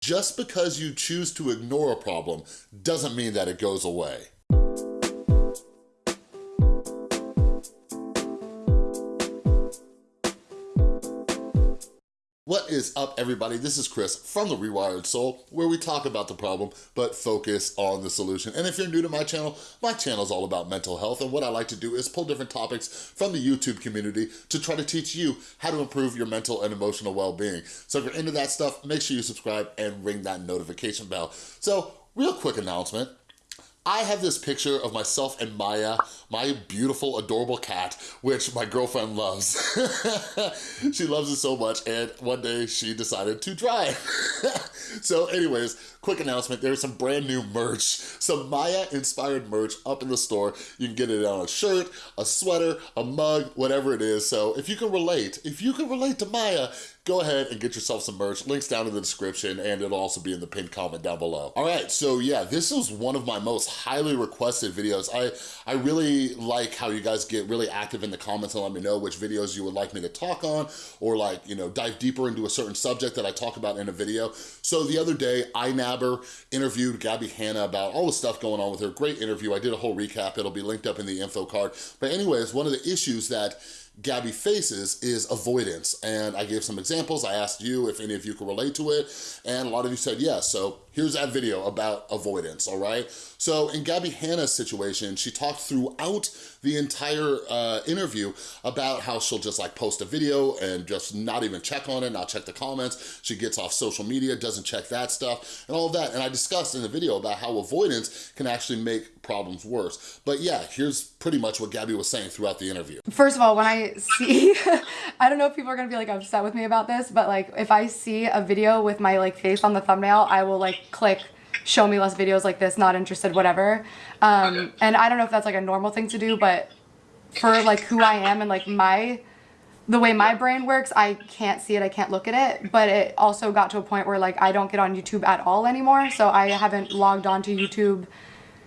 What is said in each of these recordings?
Just because you choose to ignore a problem doesn't mean that it goes away. What is up, everybody? This is Chris from The Rewired Soul, where we talk about the problem, but focus on the solution. And if you're new to my channel, my channel is all about mental health, and what I like to do is pull different topics from the YouTube community to try to teach you how to improve your mental and emotional well-being. So if you're into that stuff, make sure you subscribe and ring that notification bell. So, real quick announcement, I have this picture of myself and Maya, my beautiful, adorable cat, which my girlfriend loves. she loves it so much, and one day she decided to try so anyways, quick announcement, there's some brand new merch, some Maya-inspired merch up in the store. You can get it on a shirt, a sweater, a mug, whatever it is. So if you can relate, if you can relate to Maya, go ahead and get yourself some merch. Links down in the description and it'll also be in the pinned comment down below. All right, so yeah, this is one of my most highly requested videos. I, I really like how you guys get really active in the comments and let me know which videos you would like me to talk on or like, you know, dive deeper into a certain subject that I talk about in a video. So the other day, iNabber interviewed Gabby Hanna about all the stuff going on with her. Great interview. I did a whole recap. It'll be linked up in the info card. But anyways, one of the issues that Gabby faces is avoidance. And I gave some examples. I asked you if any of you could relate to it. And a lot of you said yes. So here's that video about avoidance, all right? So in Gabby Hanna's situation, she talked throughout the entire uh, interview about how she'll just like post a video and just not even check on it, not check the comments. She gets off social media, doesn't check that stuff and all of that. And I discussed in the video about how avoidance can actually make problems worse. But yeah, here's pretty much what Gabby was saying throughout the interview. First of all, when I see, I don't know if people are gonna be like upset with me about this, but like if I see a video with my like face on the thumbnail, I will like click show me less videos like this, not interested, whatever. Um, and I don't know if that's like a normal thing to do, but for like who I am and like my, the way my brain works, I can't see it, I can't look at it, but it also got to a point where like I don't get on YouTube at all anymore. So I haven't logged on to YouTube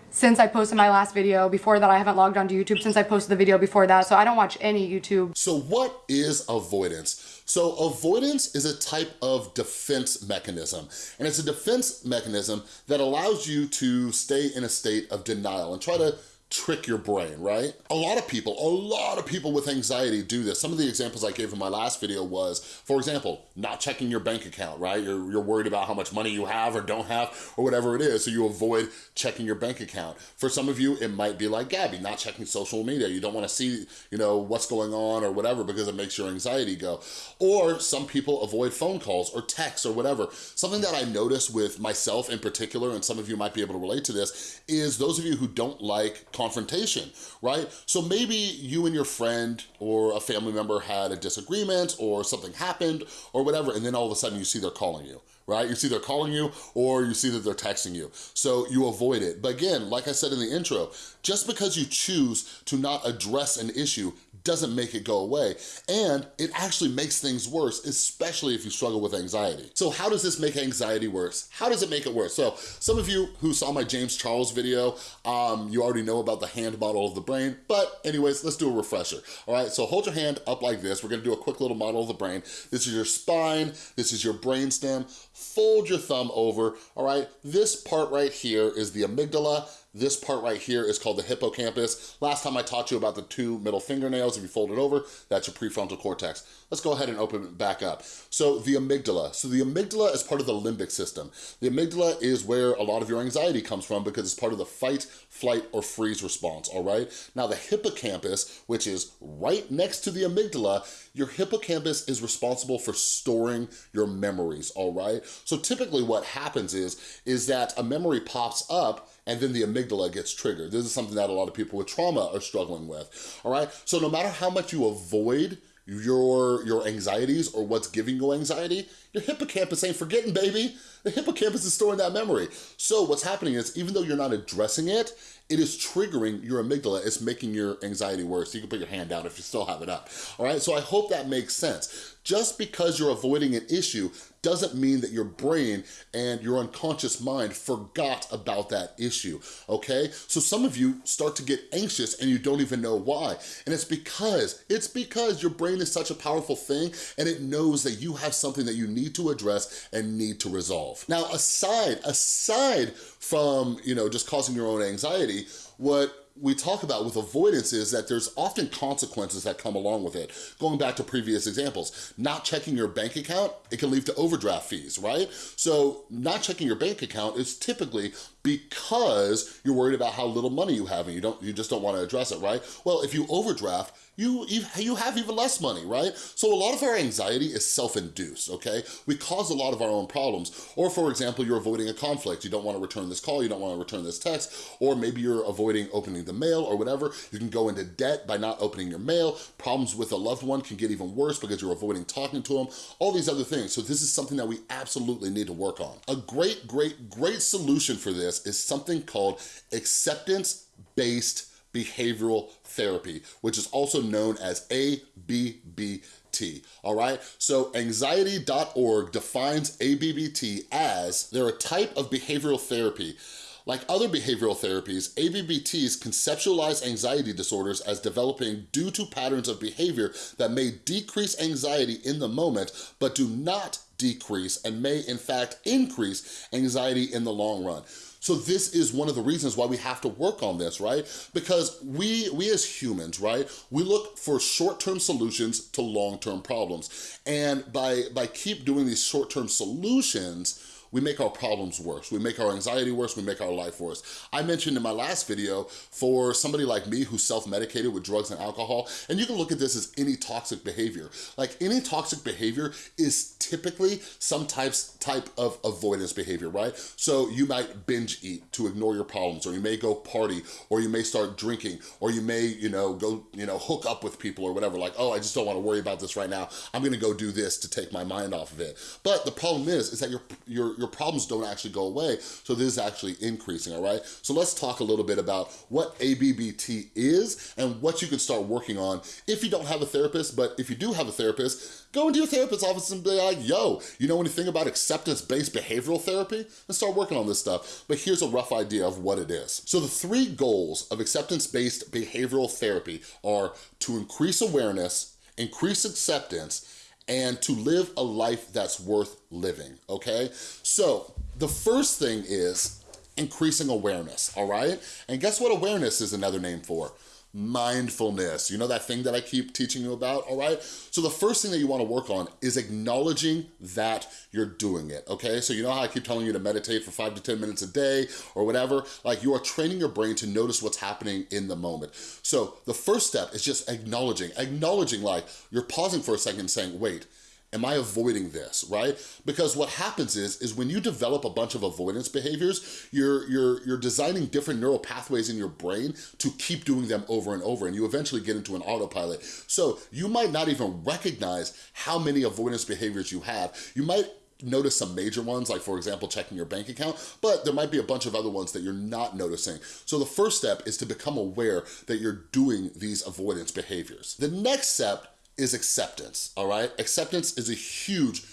since I posted my last video. Before that, I haven't logged on to YouTube since I posted the video before that. So I don't watch any YouTube. So what is avoidance? So avoidance is a type of defense mechanism, and it's a defense mechanism that allows you to stay in a state of denial and try to trick your brain, right? A lot of people, a lot of people with anxiety do this. Some of the examples I gave in my last video was, for example, not checking your bank account, right? You're, you're worried about how much money you have or don't have or whatever it is, so you avoid checking your bank account. For some of you, it might be like Gabby, not checking social media. You don't wanna see, you know, what's going on or whatever because it makes your anxiety go. Or some people avoid phone calls or texts or whatever. Something that I notice with myself in particular, and some of you might be able to relate to this, is those of you who don't like confrontation, right? So maybe you and your friend or a family member had a disagreement or something happened or whatever, and then all of a sudden you see they're calling you right? You see they're calling you or you see that they're texting you. So you avoid it. But again, like I said in the intro, just because you choose to not address an issue doesn't make it go away. And it actually makes things worse, especially if you struggle with anxiety. So how does this make anxiety worse? How does it make it worse? So some of you who saw my James Charles video, um, you already know about the hand model of the brain, but anyways, let's do a refresher. All right, so hold your hand up like this. We're gonna do a quick little model of the brain. This is your spine, this is your brain stem. Fold your thumb over, all right? This part right here is the amygdala, this part right here is called the hippocampus. Last time I taught you about the two middle fingernails. If you fold it over, that's your prefrontal cortex. Let's go ahead and open it back up. So the amygdala. So the amygdala is part of the limbic system. The amygdala is where a lot of your anxiety comes from because it's part of the fight, flight, or freeze response, all right? Now the hippocampus, which is right next to the amygdala, your hippocampus is responsible for storing your memories, all right? So typically what happens is, is that a memory pops up and then the amygdala gets triggered. This is something that a lot of people with trauma are struggling with, all right? So no matter how much you avoid your, your anxieties or what's giving you anxiety, your hippocampus ain't forgetting, baby. The hippocampus is storing that memory. So what's happening is, even though you're not addressing it, it is triggering your amygdala. It's making your anxiety worse. You can put your hand down if you still have it up, all right? So I hope that makes sense. Just because you're avoiding an issue doesn't mean that your brain and your unconscious mind forgot about that issue, okay? So some of you start to get anxious and you don't even know why. And it's because, it's because your brain is such a powerful thing and it knows that you have something that you need need to address and need to resolve. Now, aside, aside from, you know, just causing your own anxiety, what we talk about with avoidance is that there's often consequences that come along with it. Going back to previous examples, not checking your bank account, it can lead to overdraft fees, right? So not checking your bank account is typically because you're worried about how little money you have and you don't you just don't want to address it, right? Well, if you overdraft, you, you have even less money, right? So a lot of our anxiety is self-induced, okay? We cause a lot of our own problems. Or for example, you're avoiding a conflict. You don't wanna return this call, you don't wanna return this text, or maybe you're avoiding opening the mail or whatever. You can go into debt by not opening your mail. Problems with a loved one can get even worse because you're avoiding talking to them, all these other things. So this is something that we absolutely need to work on. A great, great, great solution for this is something called acceptance-based behavioral therapy, which is also known as ABBT, all right? So anxiety.org defines ABBT as they're a type of behavioral therapy like other behavioral therapies, ABBTs conceptualize anxiety disorders as developing due to patterns of behavior that may decrease anxiety in the moment, but do not decrease and may in fact increase anxiety in the long run. So this is one of the reasons why we have to work on this, right? Because we, we as humans, right, we look for short-term solutions to long-term problems. And by, by keep doing these short-term solutions, we make our problems worse. We make our anxiety worse, we make our life worse. I mentioned in my last video, for somebody like me who's self-medicated with drugs and alcohol, and you can look at this as any toxic behavior. Like any toxic behavior is typically some types type of avoidance behavior, right? So you might binge eat to ignore your problems, or you may go party, or you may start drinking, or you may, you know, go, you know, hook up with people or whatever, like, oh, I just don't wanna worry about this right now. I'm gonna go do this to take my mind off of it. But the problem is, is that your, your, your problems don't actually go away. So this is actually increasing, all right? So let's talk a little bit about what ABBT is and what you can start working on if you don't have a therapist, but if you do have a therapist, go into your therapist's office and be like, yo, you know anything about acceptance-based behavioral therapy? Let's start working on this stuff. But here's a rough idea of what it is. So the three goals of acceptance-based behavioral therapy are to increase awareness, increase acceptance, and to live a life that's worth living, okay? So the first thing is increasing awareness, all right? And guess what awareness is another name for? Mindfulness. You know that thing that I keep teaching you about, all right? So the first thing that you wanna work on is acknowledging that you're doing it, okay? So you know how I keep telling you to meditate for five to 10 minutes a day or whatever? Like you are training your brain to notice what's happening in the moment. So the first step is just acknowledging, acknowledging like you're pausing for a second saying, wait, Am I avoiding this, right? Because what happens is, is when you develop a bunch of avoidance behaviors, you're, you're, you're designing different neural pathways in your brain to keep doing them over and over, and you eventually get into an autopilot. So you might not even recognize how many avoidance behaviors you have. You might notice some major ones, like for example, checking your bank account, but there might be a bunch of other ones that you're not noticing. So the first step is to become aware that you're doing these avoidance behaviors. The next step is acceptance, all right? Acceptance is a huge,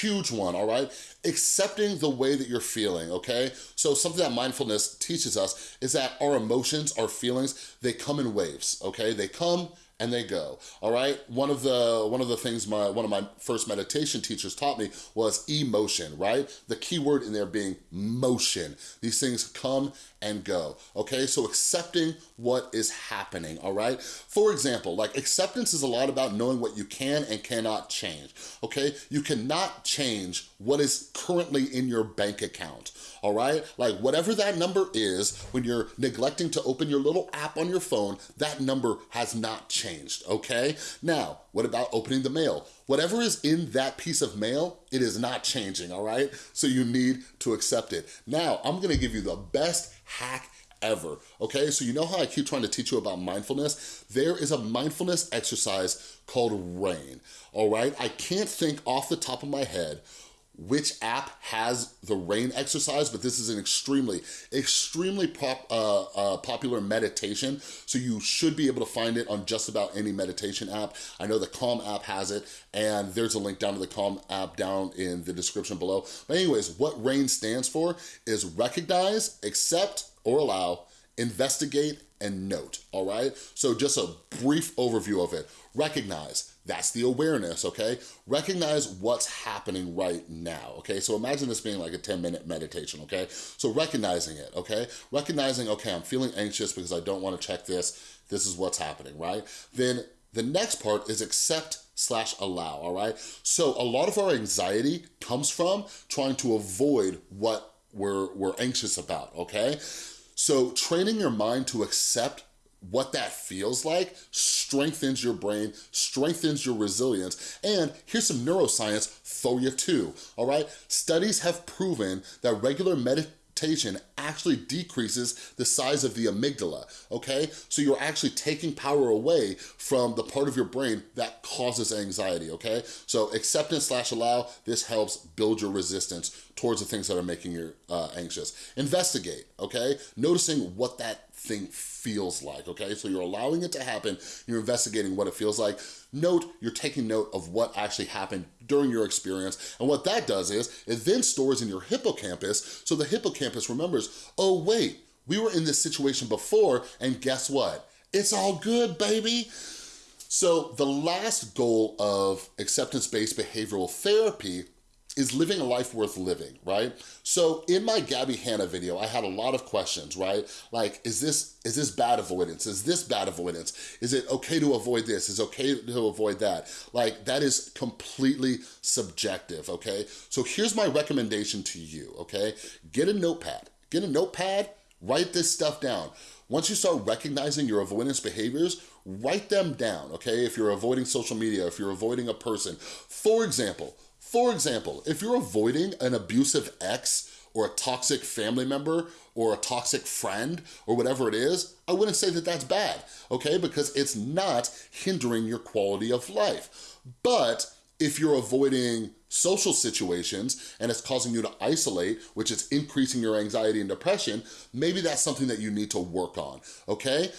huge one, all right? Accepting the way that you're feeling, okay? So something that mindfulness teaches us is that our emotions, our feelings, they come in waves, okay? They come and they go, all right? One of the one of the things my one of my first meditation teachers taught me was emotion, right? The key word in there being motion. These things come and go, okay? So accepting what is happening, all right? For example, like acceptance is a lot about knowing what you can and cannot change, okay? You cannot change what is currently in your bank account, all right? Like whatever that number is, when you're neglecting to open your little app on your phone, that number has not changed, okay? Now, what about opening the mail? Whatever is in that piece of mail, it is not changing, all right? So you need to accept it. Now, I'm gonna give you the best hack ever, okay? So you know how I keep trying to teach you about mindfulness? There is a mindfulness exercise called RAIN, all right? I can't think off the top of my head which app has the rain exercise, but this is an extremely, extremely pop, uh, uh, popular meditation. So you should be able to find it on just about any meditation app. I know the Calm app has it, and there's a link down to the Calm app down in the description below. But anyways, what RAIN stands for is recognize, accept, or allow, investigate, and note, all right? So just a brief overview of it. Recognize, that's the awareness, okay? Recognize what's happening right now, okay? So imagine this being like a 10 minute meditation, okay? So recognizing it, okay? Recognizing, okay, I'm feeling anxious because I don't wanna check this. This is what's happening, right? Then the next part is accept slash allow, all right? So a lot of our anxiety comes from trying to avoid what we're, we're anxious about, okay? So training your mind to accept what that feels like strengthens your brain, strengthens your resilience, and here's some neuroscience for you too, all right? Studies have proven that regular meditation actually decreases the size of the amygdala, okay? So you're actually taking power away from the part of your brain that causes anxiety, okay? So acceptance slash allow, this helps build your resistance towards the things that are making you uh, anxious. Investigate, okay? Noticing what that thing feels like, okay? So you're allowing it to happen, you're investigating what it feels like. Note, you're taking note of what actually happened during your experience, and what that does is, it then stores in your hippocampus, so the hippocampus remembers, oh wait, we were in this situation before, and guess what? It's all good, baby. So the last goal of acceptance-based behavioral therapy is living a life worth living, right? So in my Gabby Hanna video, I had a lot of questions, right? Like, is this is this bad avoidance? Is this bad avoidance? Is it okay to avoid this? Is okay to avoid that? Like, that is completely subjective, okay? So here's my recommendation to you, okay? Get a notepad. Get a notepad, write this stuff down. Once you start recognizing your avoidance behaviors, write them down, okay? If you're avoiding social media, if you're avoiding a person. For example, for example, if you're avoiding an abusive ex or a toxic family member or a toxic friend or whatever it is, I wouldn't say that that's bad, okay? Because it's not hindering your quality of life. But if you're avoiding social situations and it's causing you to isolate, which is increasing your anxiety and depression, maybe that's something that you need to work on, okay?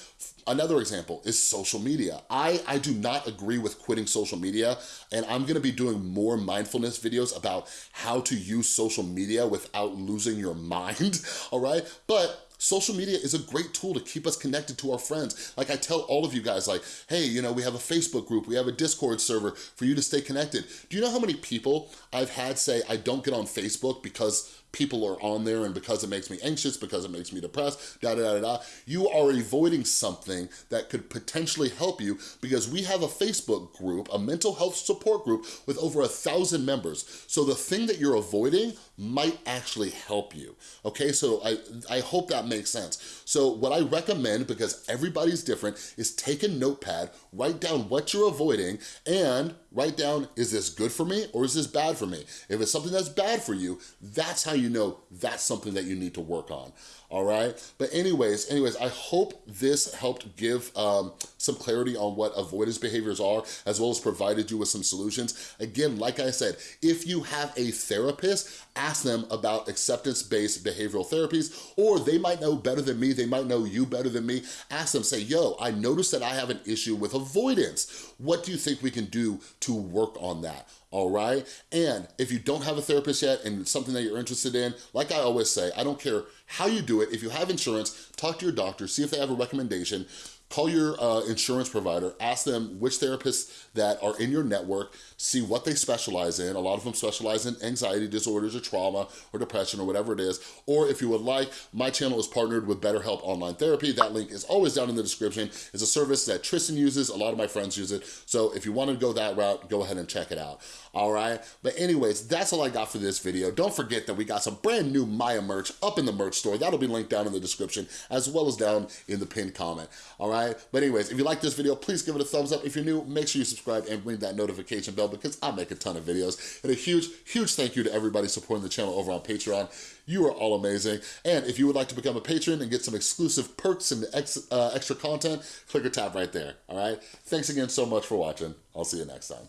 Another example is social media. I, I do not agree with quitting social media and I'm gonna be doing more mindfulness videos about how to use social media without losing your mind, all right? But Social media is a great tool to keep us connected to our friends. Like I tell all of you guys like, hey, you know, we have a Facebook group, we have a Discord server for you to stay connected. Do you know how many people I've had say, I don't get on Facebook because people are on there and because it makes me anxious, because it makes me depressed, da da da da, you are avoiding something that could potentially help you because we have a Facebook group, a mental health support group with over a thousand members. So the thing that you're avoiding might actually help you, okay? So I, I hope that makes sense. So what I recommend, because everybody's different, is take a notepad, write down what you're avoiding, and write down, is this good for me or is this bad for me? If it's something that's bad for you, that's how you know that's something that you need to work on all right? But anyways, anyways, I hope this helped give um, some clarity on what avoidance behaviors are, as well as provided you with some solutions. Again, like I said, if you have a therapist, ask them about acceptance-based behavioral therapies, or they might know better than me, they might know you better than me. Ask them, say, yo, I noticed that I have an issue with avoidance. What do you think we can do to work on that? all right? And if you don't have a therapist yet and it's something that you're interested in, like I always say, I don't care how you do it. If you have insurance, talk to your doctor, see if they have a recommendation, call your uh, insurance provider, ask them which therapists that are in your network, see what they specialize in. A lot of them specialize in anxiety disorders or trauma or depression or whatever it is. Or if you would like, my channel is partnered with BetterHelp Online Therapy. That link is always down in the description. It's a service that Tristan uses, a lot of my friends use it. So if you wanna go that route, go ahead and check it out, all right? But anyways, that's all I got for this video. Don't forget that we got some brand new Maya merch up in the merch store. That'll be linked down in the description as well as down in the pinned comment, all right? But anyways, if you like this video, please give it a thumbs up. If you're new, make sure you subscribe and ring that notification bell because I make a ton of videos. And a huge, huge thank you to everybody supporting the channel over on Patreon. You are all amazing. And if you would like to become a patron and get some exclusive perks and ex, uh, extra content, click or tap right there, all right? Thanks again so much for watching. I'll see you next time.